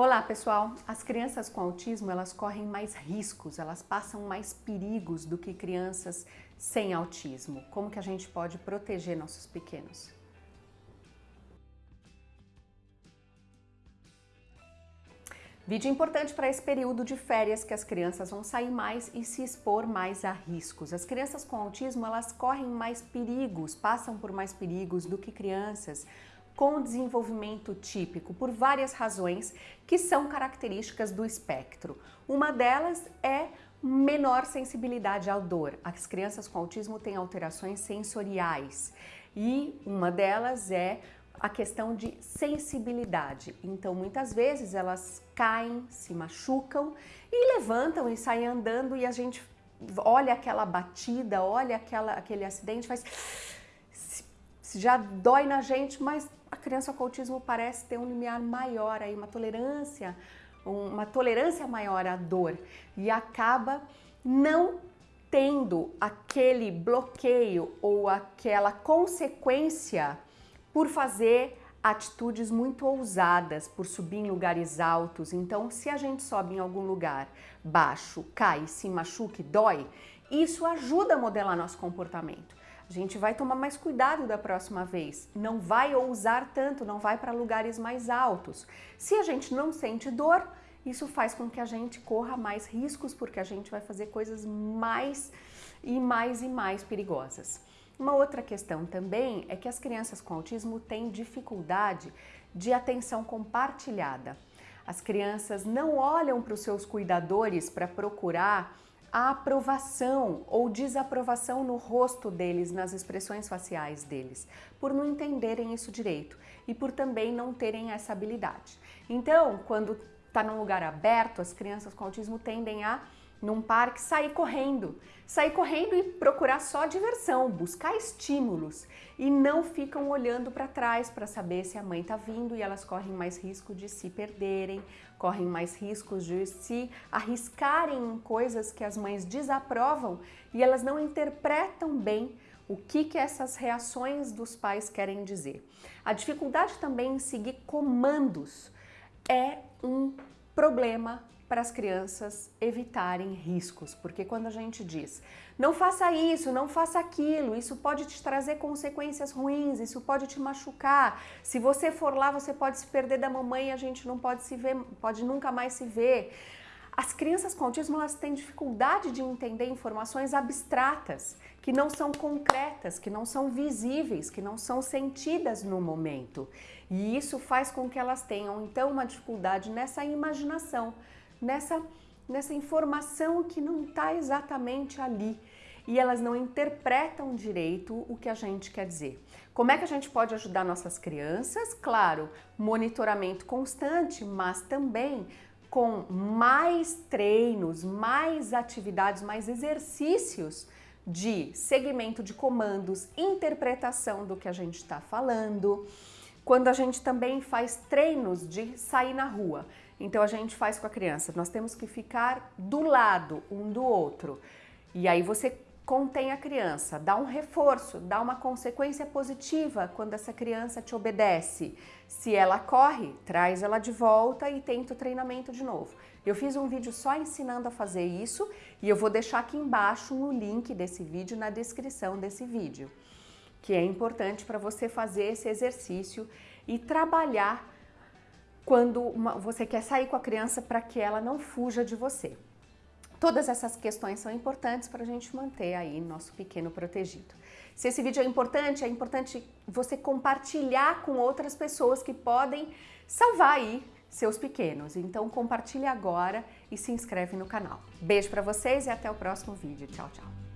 Olá pessoal, as crianças com autismo elas correm mais riscos, elas passam mais perigos do que crianças sem autismo. Como que a gente pode proteger nossos pequenos? Vídeo importante para esse período de férias que as crianças vão sair mais e se expor mais a riscos. As crianças com autismo elas correm mais perigos, passam por mais perigos do que crianças com desenvolvimento típico por várias razões que são características do espectro. Uma delas é menor sensibilidade à dor. As crianças com autismo têm alterações sensoriais e uma delas é a questão de sensibilidade. Então, muitas vezes elas caem, se machucam e levantam e saem andando e a gente olha aquela batida, olha aquela, aquele acidente, faz já dói na gente, mas criança com autismo parece ter um limiar maior aí, uma tolerância, uma tolerância maior à dor e acaba não tendo aquele bloqueio ou aquela consequência por fazer atitudes muito ousadas, por subir em lugares altos. Então, se a gente sobe em algum lugar baixo, cai, se machuca e dói, isso ajuda a modelar nosso comportamento. A gente vai tomar mais cuidado da próxima vez, não vai ousar tanto, não vai para lugares mais altos. Se a gente não sente dor, isso faz com que a gente corra mais riscos, porque a gente vai fazer coisas mais e mais e mais perigosas. Uma outra questão também é que as crianças com autismo têm dificuldade de atenção compartilhada. As crianças não olham para os seus cuidadores para procurar a aprovação ou desaprovação no rosto deles, nas expressões faciais deles, por não entenderem isso direito e por também não terem essa habilidade. Então, quando está num lugar aberto, as crianças com autismo tendem a num parque, sair correndo. Sair correndo e procurar só diversão, buscar estímulos e não ficam olhando para trás para saber se a mãe está vindo e elas correm mais risco de se perderem, correm mais riscos de se arriscarem em coisas que as mães desaprovam e elas não interpretam bem o que, que essas reações dos pais querem dizer. A dificuldade também em seguir comandos é um problema para as crianças evitarem riscos, porque quando a gente diz não faça isso, não faça aquilo, isso pode te trazer consequências ruins, isso pode te machucar, se você for lá você pode se perder da mamãe e a gente não pode se ver, pode nunca mais se ver. As crianças com autismo elas têm dificuldade de entender informações abstratas, que não são concretas, que não são visíveis, que não são sentidas no momento. E isso faz com que elas tenham então uma dificuldade nessa imaginação, nessa, nessa informação que não está exatamente ali e elas não interpretam direito o que a gente quer dizer. Como é que a gente pode ajudar nossas crianças? Claro, monitoramento constante, mas também com mais treinos, mais atividades, mais exercícios de segmento de comandos, interpretação do que a gente está falando, quando a gente também faz treinos de sair na rua. Então a gente faz com a criança, nós temos que ficar do lado um do outro. E aí você contém a criança, dá um reforço, dá uma consequência positiva quando essa criança te obedece. Se ela corre, traz ela de volta e tenta o treinamento de novo. Eu fiz um vídeo só ensinando a fazer isso e eu vou deixar aqui embaixo no link desse vídeo, na descrição desse vídeo, que é importante para você fazer esse exercício e trabalhar quando uma, você quer sair com a criança para que ela não fuja de você. Todas essas questões são importantes para a gente manter aí nosso pequeno protegido. Se esse vídeo é importante, é importante você compartilhar com outras pessoas que podem salvar aí seus pequenos. Então compartilhe agora e se inscreve no canal. Beijo para vocês e até o próximo vídeo. Tchau, tchau.